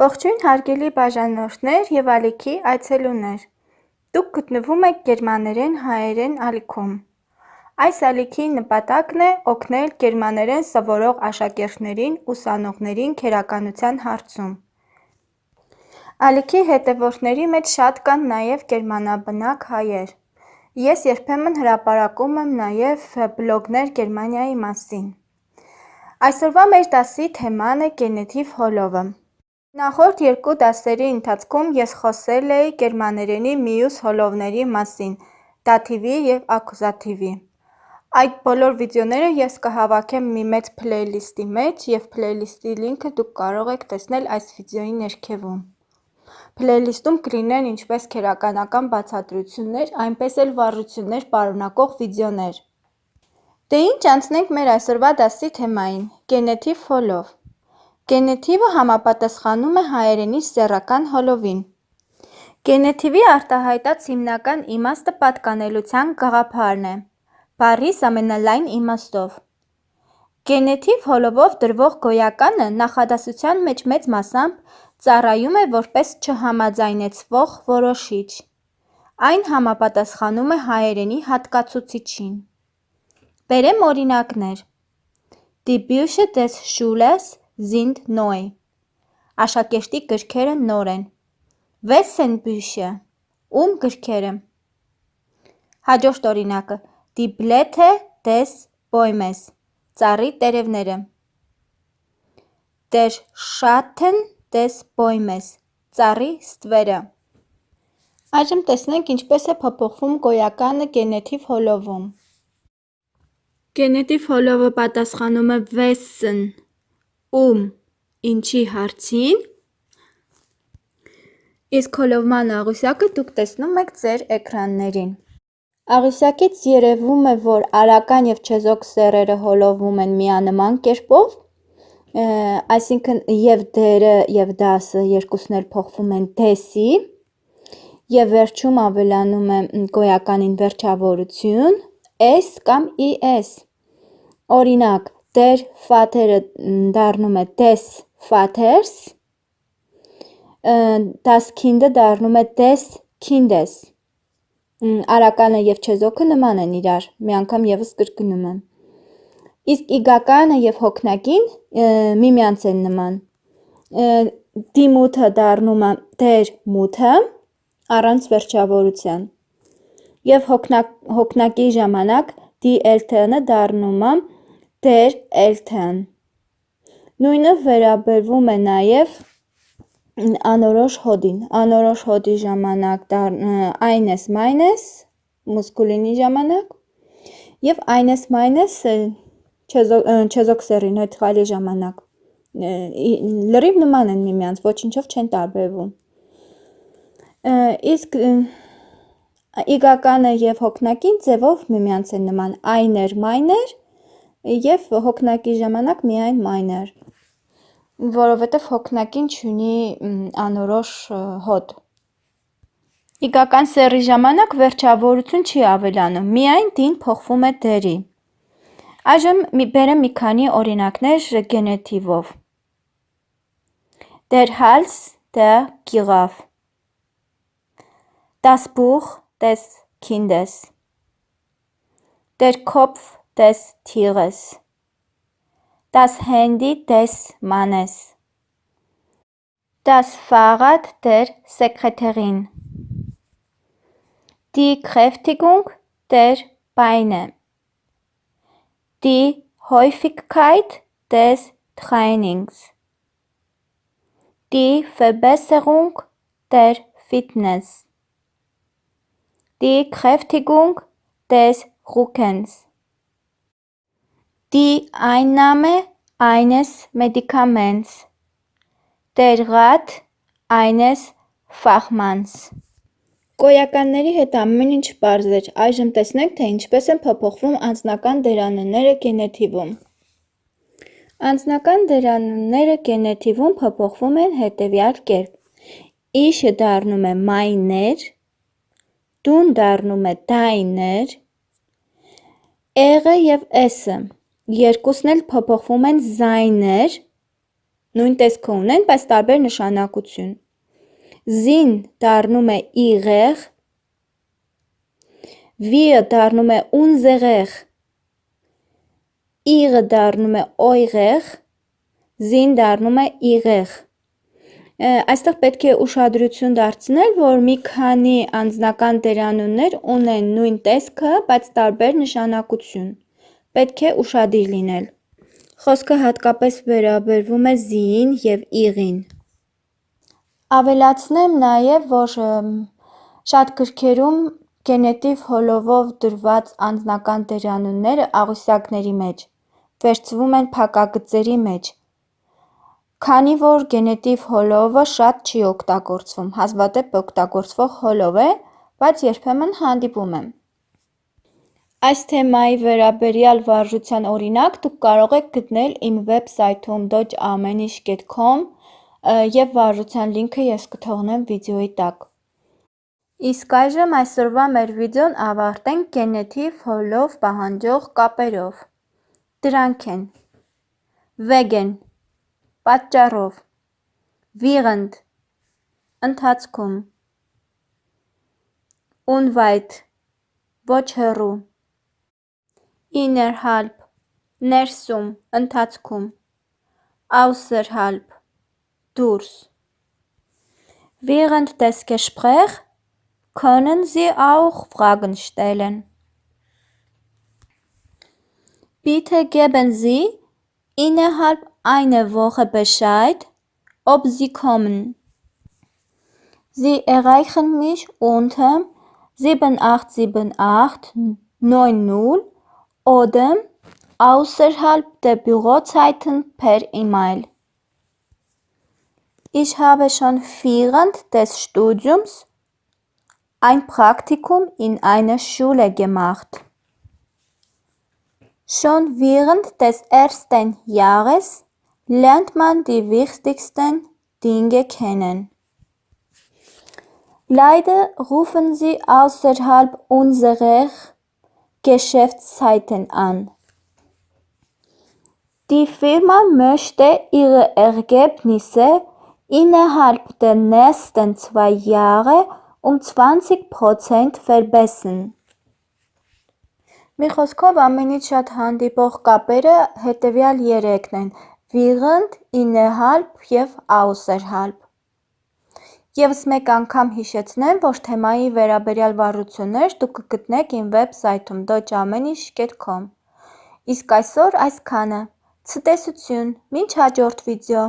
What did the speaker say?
Ողջույն հարգելի բաժանորդներ և ալիքի այցելուներ: Դուք գտնվում եք գերմաներեն հայերեն ալիքում: Այս ալիքի նպատակն է օգնել գերմաներեն սովորող աշակերտներին ուսանողներին քերականության հարցում: Ալիքի հետևորդների մեջ շատ կան նաև գերմանաբնակ հայեր: Ես երբեմն հրապարակում եմ նաև բլոգներ Գերմանիայի մասին: Այսօրվա մեր դասի թեման է գենետիվ հոլովը: Նախորդ երկու դասերի ընթացքում ես խոսել էի գերմաներենի մյուս հոլովների մասին՝ դաթիվի և ակուզատիվի: Այդ բոլոր վիդեոները ես կհավաքեմ մի մեծ փլեյլիստի մեջ և փլեյլիստի լինքը դուք կարող եք տեսնել այս վիդեոյի ներքևում: Փլեյլիստում կլինեն ինչպես քերականական բացատրություններ, այնպես էլ վառություններ պարունակող վիդեոներ: Դե ինչ անցնենք մեր այսօրվա դասի թեմային՝ գենետիվ հոլով: Գենետիվը համապատասխանում է հայերենի սեռական հոլովին: Գենետիվի արտահայտած հիմնական իմաստը պատկանելության գաղափարն է՝ բառիս ամենալայն իմաստով: Գենետիվ հոլովով դրվող գոյականը նախադասության մեջ մեծ մասամբ ծառայում է որպես չհամաձայնեցվող որոշիչ: Այն համապատասխանում է հայերենի հատկացուցիչին: Բերեմ օրինակներ. Die Bücher des Schülers sind neu: Աշակերտի գրքերը նոր են: Wessen Bücher: Ում գրքերը: Հաջորդ օրինակը. Die Blätter des Baumes: Ծառի տերևները: Der Schatten des Baumes: Ծառի ստվերը: Այժմ տեսնենք ինչպես է փոփոխվում գոյականը գենետիվ հոլովում: Գենետիվ հոլովը պատասխանում է Wessen ում, ինչի հարցին: Իսկ հոլովման աղյուսակը դուք տեսնում եք ձեր էկրաններին: Աղյուսակից երևում է, որ արական և չեզոք սեռերը հոլովում են միանման կերպով, այսինքն և դերը և դասը փոխվում են դեսի և վերջում ավելանում է գոյականին վերջավորություն -es կամ -es: Օրինակ՝ Der Vater-ը դառնում է Des Vaters, Das Kind-ը դառնում է Des Kindes: Արականը և չեզոքը նման են իրար, մի անգամ ևս կրկնում եմ: Իսկ իգականը և հոգնակին միմյանց են նման: Mutter դառնում է Der Mutter առանց վերջավորության և հոգնակի ժամանակ Die Eltern-ը դառնում է Der Eltern: Նույնը վերաբերվում է նաև անորոշ հոդին: Անորոշ հոդի ժամանակ Eines Meines մուսկուլինի ժամանակ և Eines Meines չեզոք սեռի նեյտրալի ժամանակ: Լրիվ նման են միմյանց, ոչնչով չեն տարբերվում: Իսկ իգականը և հոգնակին ձևով միմյանց են նման Einer Meiner և հոգնակի ժամանակ միայն Meiner: Որովհետև հոգնակին չունի անորոշ հոդ: Իգական սեռի ժամանակ վերջավորություն չի ավելանում, միայն դին փոխվում է դերի: Այժմ բերեմ մի քանի օրինակներ գենետիվով: Der Hals der Giraffe Das Buch des Kindes Der Kopf des Tieres. Das Handy des Mannes. Das Fahrrad der Sekretärin. Die Kräftigung der Beine. Die Häufigkeit des Trainings. Die Verbesserung der Fitness. Die Kräftigung des Rückens Einnahme eines Medikaments Der Rat eines Fachmanns Գոյականների հետ ամեն ինչ պարզ էր, այժմ տեսնենք, թե ինչպես են փոփոխվում անձնական դերանունները գենետիվում: Անձնական դերանունները գենետիվում փոփոխվում են հետևյալ կերպ. Ich-ը դառնում է Meiner, Du-ն դառնում է Deiner, Er-ը և S-ը երկուսն էլ փոփոխվում են Seiner, նույն տեսքը ունեն, բայց տարբեր նշանակություն։ Զին դառնում է իղեղ, վիը դառնում է ունզեղեղ, իղը դառնում է օյղեղ, զին դառնում է իղեղ։ Այստեղ պետք է ուշադրություն դարձնել, որ մի քանի անձնական դերանուններ ունեն նույն տեսքը, բայց տարբեր նշանակություն։ Պետք է ուշադիր լինել։ Խոսքը հատկապես վերաբերվում է զիին և իղին։ Ավելացնեմ նաև, որ շատ գրքերում գենետիվ հոլովով դրված անձնական դերանունները աղյուսակների մեջ վերցվում են փակագծերի մեջ, քանի որ գենետիվ հոլովը շատ չի օգտագործվում, հազվադեպ օգտագործվող հոլով է, բայց երբեմն հանդիպում է։ Այս թեմայի վերաբերյալ վարժության օրինակ դուք կարող եք գտնել իմ վեբսայթում dojamenish.com և վարժության լինքը ես կթողնեմ վիդեոյի տակ։ Իսկ այժմ այսօրվա մեր վիդեոն ավարտենք գենետիվ հոլով պահանջող կապերով։ Դրանք են. Վեգեն – պատճառով. Վիղընդ – ընթացքում. Ունվայթ – ոչ հեռու Իներհալբ – ներսում, ընթացքում Աուսերհալբ – դուրս Während des Gesprächs können Sie auch Fragen stellen. Bitte geben Sie innerhalb einer Woche Bescheid, ob Sie kommen. Sie erreichen mich unter 7878 90 oder außerhalb der Bürozeiten per E-Mail. Ich habe schon während des Studiums ein Praktikum in einer Schule gemacht. Schon während des ersten Jahres lernt man die wichtigsten Dinge kennen. Leider rufen sie außerhalb unserer Geschäftszeiten an. Die Firma möchte ihre Ergebnisse innerhalb der nächsten zwei Jahre um 20% verbessern. Մի խոսքով ամենից շատ հանդիպող կապերը հետևյալ երեքն են՝ վիղընդ, ինեհալբ և աուսերհալբ։ Եվս մեկ անգամ հիշեցնեմ, որ թեմայի վերաբերյալ վարժություններ դուք կգտնեք իմ վեբսայթում dojamenish.com։ Իսկ այսօր այսքանը։ Ցտեսություն, մինչ հաջորդ վիդեո։